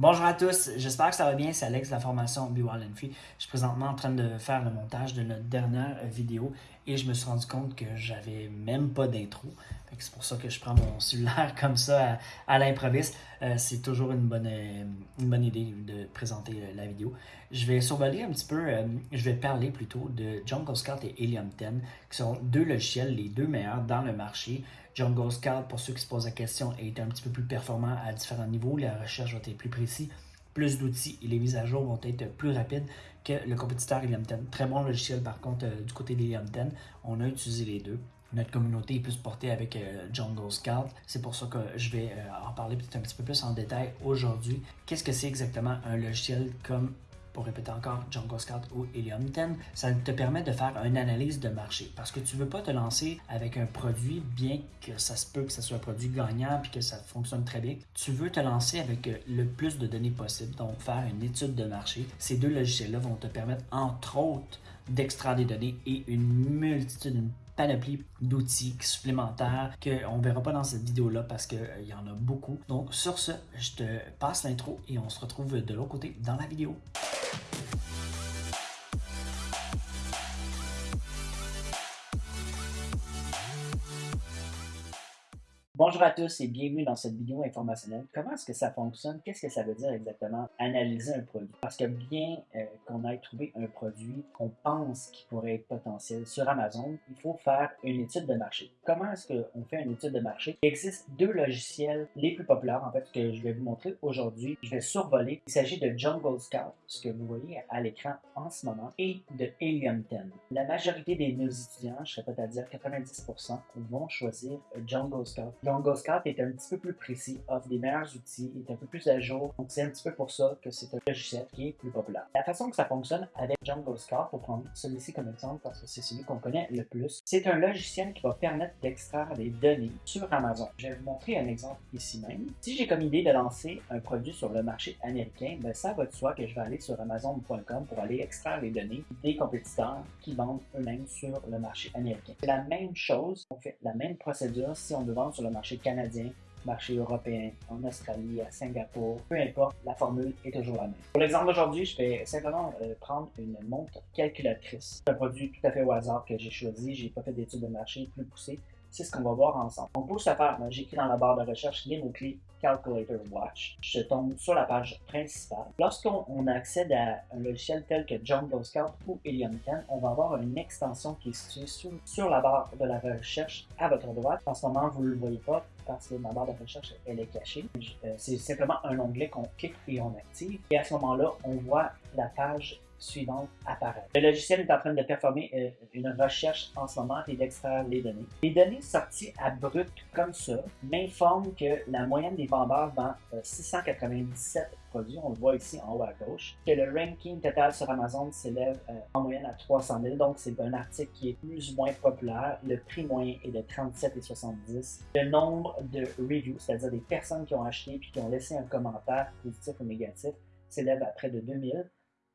Bonjour à tous, j'espère que ça va bien, c'est Alex de la formation Be Wild and Free. Je suis présentement en train de faire le montage de notre dernière vidéo et je me suis rendu compte que j'avais même pas d'intro. C'est pour ça que je prends mon cellulaire comme ça à, l'improviste. Euh, c'est toujours une bonne, euh, une bonne idée de présenter euh, la vidéo. Je vais survoler un petit peu, je vais parler plutôt de Jungle Scout et Helium 10, qui sont deux logiciels, les deux meilleurs dans le marché. Jungle Scout, pour ceux qui se posent la question, est un petit peu plus performant à différents niveaux. La recherche va être plus précise plus d'outils et les mises à jour vont être plus rapides que le compétiteur Helium 10. Très bon logiciel par contre du côté d'Helium 10. On a utilisé les deux notre communauté est plus portée avec euh, Jungle Scout. C'est pour ça que je vais euh, en parler peut-être un petit peu plus en détail aujourd'hui. Qu'est-ce que c'est exactement un logiciel comme pour répéter encore, Jungle Scout ou Helium 10, ça te permet de faire une analyse de marché parce que tu ne veux pas te lancer avec un produit, bien que ça se peut que ce soit un produit gagnant puis que ça fonctionne très bien. Tu veux te lancer avec le plus de données possible, donc faire une étude de marché. Ces deux logiciels-là vont te permettre, entre autres, d'extraire des données et une multitude, une panoplie d'outils supplémentaires qu'on ne verra pas dans cette vidéo-là parce qu'il euh, y en a beaucoup. Donc sur ce, je te passe l'intro et on se retrouve de l'autre côté dans la vidéo. Bonjour à tous et bienvenue dans cette vidéo informationnelle. Comment est-ce que ça fonctionne? Qu'est-ce que ça veut dire exactement? Analyser un produit? Parce que bien euh, qu'on ait trouvé un produit qu'on pense qu'il pourrait être potentiel sur Amazon, il faut faire une étude de marché. Comment est-ce qu'on fait une étude de marché? Il existe deux logiciels les plus populaires en fait que je vais vous montrer aujourd'hui. Je vais survoler. Il s'agit de Jungle Scout, ce que vous voyez à l'écran en ce moment, et de Helium 10. La majorité de nos étudiants, je serais peut-être à dire 90%, vont choisir Jungle Scout. Jungle Scout est un petit peu plus précis, offre des meilleurs outils, est un peu plus à jour. Donc c'est un petit peu pour ça que c'est un logiciel qui est plus populaire. La façon que ça fonctionne avec Jungle Scout, pour prendre celui-ci comme exemple parce que c'est celui qu'on connaît le plus, c'est un logiciel qui va permettre d'extraire des données sur Amazon. Je vais vous montrer un exemple ici même. Si j'ai comme idée de lancer un produit sur le marché américain, ben ça va de soi que je vais aller sur amazon.com pour aller extraire les données des compétiteurs qui vendent eux-mêmes sur le marché américain. C'est la même chose, on fait la même procédure si on veut vendre sur le marché canadien, marché européen, en Australie, à Singapour, peu importe, la formule est toujours la même. Pour l'exemple d'aujourd'hui, je vais simplement euh, prendre une montre calculatrice. Un produit tout à fait au hasard que j'ai choisi, j'ai pas fait d'études de marché plus poussées. C'est ce qu'on va voir ensemble. Donc pour ce faire, j'écris dans la barre de recherche les mots-clés Calculator Watch. Je tombe sur la page principale. Lorsqu'on accède à un logiciel tel que Jungle Scout ou Helium 10, on va avoir une extension qui est située sur, la barre de la recherche à votre droite. En ce moment, vous ne le voyez pas parce que ma barre de recherche elle est cachée. Euh, c'est simplement un onglet qu'on clique et on active. Et à ce moment-là, on voit la page suivante apparaît. Le logiciel est en train de performer euh, une recherche en ce moment et d'extraire les données. Les données sorties à brut comme ça m'informent que la moyenne des vendeurs vend 697 euh, produits, on le voit ici en haut à gauche, que le ranking total sur Amazon s'élève euh, en moyenne à 300 000, donc c'est un article qui est plus ou moins populaire. Le prix moyen est de 37,70. Le nombre de reviews, c'est-à-dire des personnes qui ont acheté puis qui ont laissé un commentaire positif ou négatif, s'élève à près de 2000.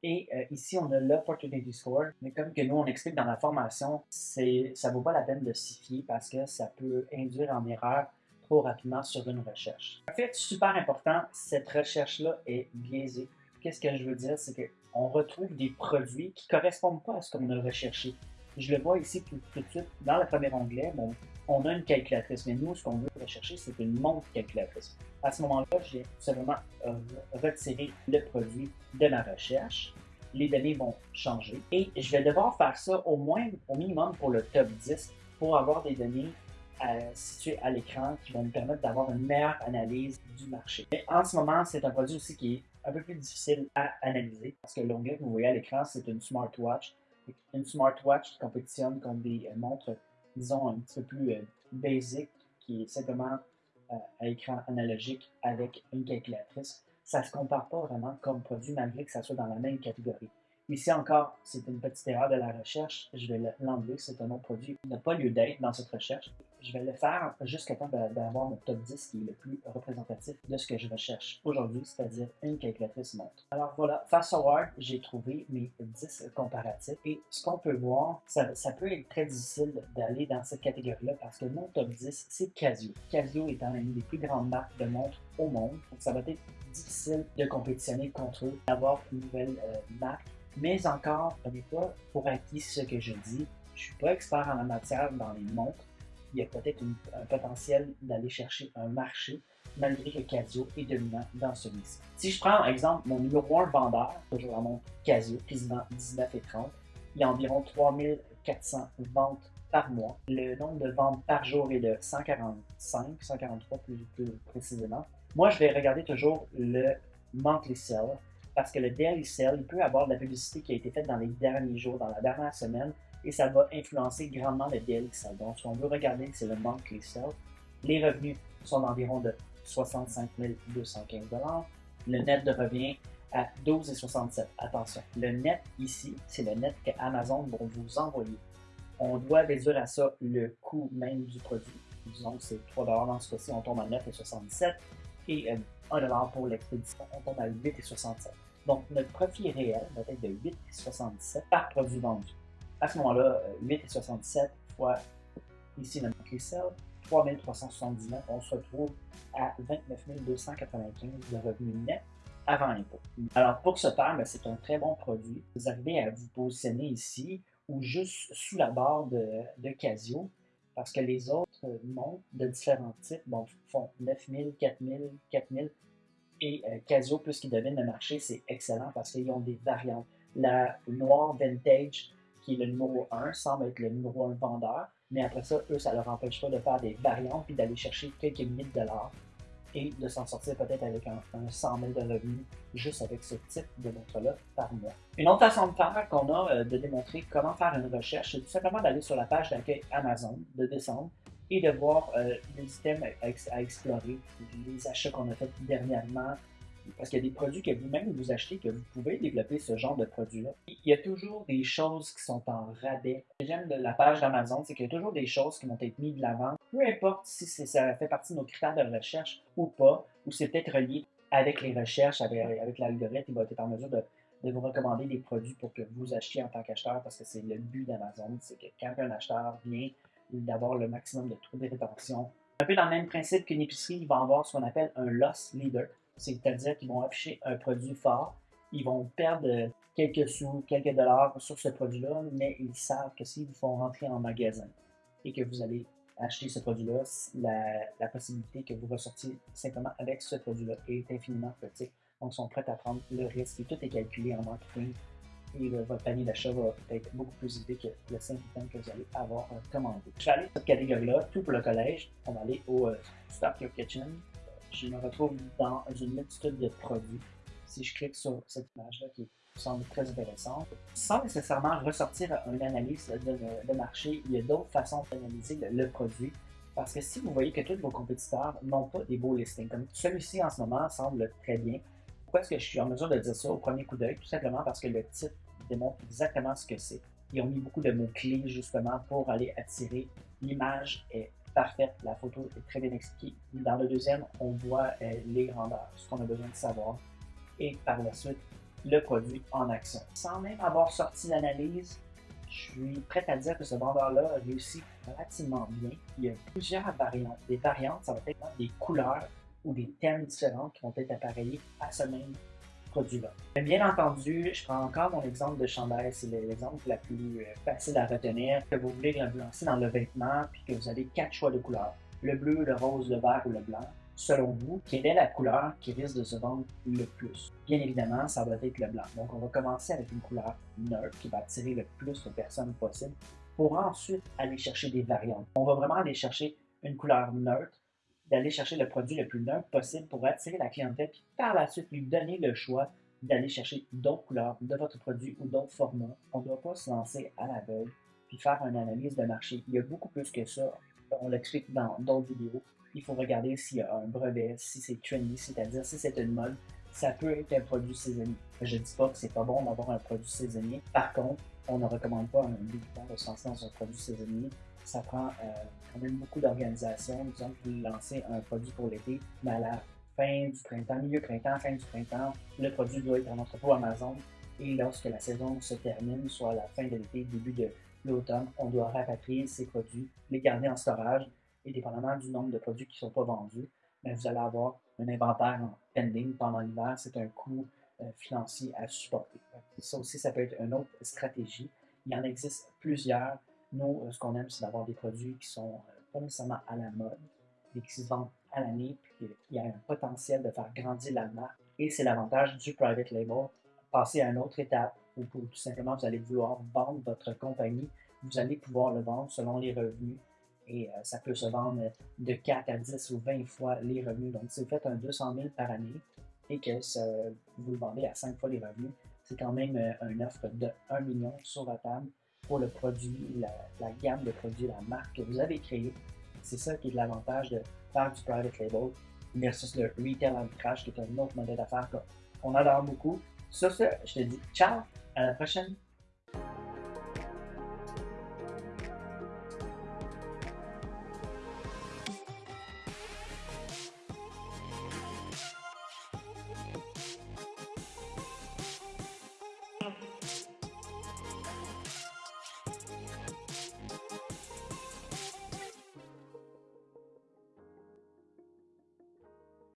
Et euh, ici, on a l'opportunity score. Mais comme que nous, on explique dans la formation, c'est, ça vaut pas la peine de s'y fier parce que ça peut induire en erreur trop rapidement sur une recherche. En fait, super important, cette recherche-là est biaisée. Qu'est-ce que je veux dire? C'est qu'on retrouve des produits qui correspondent pas à ce qu'on a recherché. Je le vois ici tout, de suite dans le premier onglet. Bon, on a une calculatrice, mais nous, ce qu'on veut rechercher, c'est une montre calculatrice. À ce moment-là, j'ai simplement euh, retiré le produit de ma recherche. Les données vont changer et je vais devoir faire ça au moins, au minimum pour le top 10 pour avoir des données euh, situées à l'écran qui vont me permettre d'avoir une meilleure analyse du marché. Mais en ce moment, c'est un produit aussi qui est un peu plus difficile à analyser parce que l'onglet que vous voyez à l'écran, c'est une smartwatch. Une smartwatch qui compétitionne contre des montres, disons, un petit peu plus euh, basic, qui est simplement euh, à écran analogique avec une calculatrice, ça ne se compare pas vraiment comme produit malgré que ça soit dans la même catégorie. Ici encore, c'est une petite erreur de la recherche. Je vais l'enlever. C'est un autre produit qui n'a pas lieu d'être dans cette recherche. Je vais le faire jusqu'à temps d'avoir mon top 10 qui est le plus représentatif de ce que je recherche aujourd'hui, c'est-à-dire une calculatrice montre. Alors voilà, face forward, j'ai trouvé mes 10 comparatifs et ce qu'on peut voir, ça, ça, peut être très difficile d'aller dans cette catégorie-là parce que mon top 10, c'est Casio. Casio étant une des plus grandes marques de montres au monde, donc ça va être difficile de compétitionner contre eux, d'avoir une nouvelle euh, marque. Mais encore, n'est pas pour acquis ce que je dis. Je suis pas expert en la matière dans les montres. Il y a peut-être un potentiel d'aller chercher un marché, malgré que Casio est dominant dans celui-ci. Si je prends, par exemple, mon numéro 1 vendeur, toujours la montre Casio, vend 19 et 30, il y a environ 3400 ventes par mois. Le nombre de ventes par jour est de 145, 143 plus, plus précisément. Moi, je vais regarder toujours le monthly sell parce que le sell, il peut avoir de la publicité qui a été faite dans les derniers jours, dans la dernière semaine, et ça va influencer grandement le sell. Donc, ce qu'on veut regarder, c'est le monthly sell. Les revenus sont d'environ de 65 215 Le net de revient à 12,67 Attention, le net ici, c'est le net que Amazon va vous envoyer. On doit réduire à ça le coût même du produit. Disons que c'est 3 dans ce cas-ci, on tombe à 9,77 et 1 euh, pour l'expédition, on tombe à 8,67 Donc, notre profit réel va être de 8,67 par produit vendu. À ce moment-là, 8,67 euh, fois ici le monthly sell, 3379, on se retrouve à 29 295 de revenus net avant impôt. Alors, pour ce faire, ben, c'est un très bon produit. Vous arrivez à vous positionner ici ou juste sous la barre de Casio parce que les autres montres de différents types bon, font 9000, 4000, 4000 et euh, Casio, puisqu'ils deviennent le marché, c'est excellent parce qu'ils ont des variantes. La noire vintage, qui est le numéro 1, semble être le numéro 1 vendeur, mais après ça, eux, ça leur empêche pas de faire des variantes puis d'aller chercher quelques milliers de dollars et de s'en sortir peut-être avec un, 100 000 de revenus juste avec ce type de montre-là par mois. Une autre façon de faire qu'on a euh, de démontrer comment faire une recherche, c'est tout simplement d'aller sur la page d'accueil Amazon, de descendre et de voir euh, les items à, explorer, les achats qu'on a fait dernièrement, parce qu'il y a des produits que vous-même vous achetez, que vous pouvez développer ce genre de produits-là. Il y a toujours des choses qui sont en rabais. Ce que j'aime de la page d'Amazon, c'est qu'il y a toujours des choses qui vont être mises de l'avant. Peu importe si ça fait partie de nos critères de recherche ou pas, ou c'est peut-être relié avec les recherches, avec, l'algorithme, il va être en mesure de, vous recommander des produits pour que vous achetiez en tant qu'acheteur, parce que c'est le but d'Amazon, c'est que quand un acheteur vient d'avoir le maximum de taux de rétention. Un peu dans le même principe qu'une épicerie, il va avoir ce qu'on appelle un loss leader c'est-à-dire qu'ils vont afficher un produit fort, ils vont perdre quelques sous, quelques dollars sur ce produit-là, mais ils savent que s'ils vous font rentrer en magasin et que vous allez acheter ce produit-là, la, possibilité que vous ressortiez simplement avec ce produit-là est infiniment petite. Donc, ils sont prêts à prendre le risque et tout est calculé en marketing et votre panier d'achat va être beaucoup plus élevé que le 5 items que vous allez avoir commandé. Je vais aller dans cette catégorie-là, tout pour le collège. On va aller au euh, Your Kitchen je me retrouve dans une multitude de produits. Si je clique sur cette image-là qui semble très intéressante, sans nécessairement ressortir une analyse de, marché, il y a d'autres façons d'analyser le, produit. Parce que si vous voyez que tous vos compétiteurs n'ont pas des beaux listings, comme celui-ci en ce moment semble très bien, pourquoi est-ce que je suis en mesure de dire ça au premier coup d'œil? Tout simplement parce que le titre démontre exactement ce que c'est. Ils ont mis beaucoup de mots-clés justement pour aller attirer. L'image est parfaite. La photo est très bien expliquée. Dans le deuxième, on voit euh, les grandeurs, ce qu'on a besoin de savoir. Et par la suite, le produit en action. Sans même avoir sorti l'analyse, je suis prêt à dire que ce vendeur-là a réussi relativement bien. Il y a plusieurs variantes. Des variantes, ça va être des couleurs ou des thèmes différents qui vont être appareillés à ce même Bien entendu, je prends encore mon exemple de chandail, c'est l'exemple la plus euh, facile à retenir, que vous voulez lancer dans le vêtement, puis que vous avez quatre choix de couleurs, le bleu, le rose, le vert ou le blanc. Selon vous, quelle est la couleur qui risque de se vendre le plus? Bien évidemment, ça va être le blanc. Donc, on va commencer avec une couleur neutre qui va attirer le plus de personnes possible pour ensuite aller chercher des variantes. On va vraiment aller chercher une couleur neutre d'aller chercher le produit le plus neutre possible pour attirer la clientèle, puis par la suite lui donner le choix d'aller chercher d'autres couleurs de votre produit ou d'autres formats. On ne doit pas se lancer à l'aveugle puis faire une analyse de marché. Il y a beaucoup plus que ça. On l'explique dans d'autres vidéos. Il faut regarder s'il y a un brevet, si c'est trendy, c'est-à-dire si c'est une mode. ça peut être un produit saisonnier. Je ne dis pas que c'est pas bon d'avoir un produit saisonnier. Par contre, on ne recommande pas un débutant de se lancer dans un produit saisonnier. Ça prend euh, quand même beaucoup d'organisation. Disons que vous lancez un produit pour l'été, mais à la fin du printemps, milieu printemps, fin du printemps, le produit doit être en entrepôt Amazon. Et lorsque la saison se termine, soit à la fin de l'été, début de l'automne, on doit rapatrier ces produits, les garder en storage, et dépendamment du nombre de produits qui ne sont pas vendus, ben, vous allez avoir un inventaire en pending pendant l'hiver. C'est un coût euh, financier à supporter. Ça aussi, ça peut être une autre stratégie. Il en existe plusieurs. Nous, euh, ce qu'on aime, c'est d'avoir des produits qui sont euh, pas nécessairement à la mode, mais qui se vendent à l'année, puis il y a un potentiel de faire grandir la marque. Et c'est l'avantage du private label. Passer à une autre étape où tout simplement vous allez vouloir vendre votre compagnie, vous allez pouvoir le vendre selon les revenus et ça peut se vendre de 4 à 10 ou 20 fois les revenus. Donc, si vous faites un 200 000 par année, et que vous le vendez à 5 fois les revenus, c'est quand même euh, une offre de 1 million sur la table pour le produit, la, gamme de produits, la marque que vous avez créée. C'est ça qui est l'avantage de faire du private label versus le retail arbitrage qui est un autre modèle d'affaires qu'on adore beaucoup. Sur ce, je te dis ciao, à la prochaine!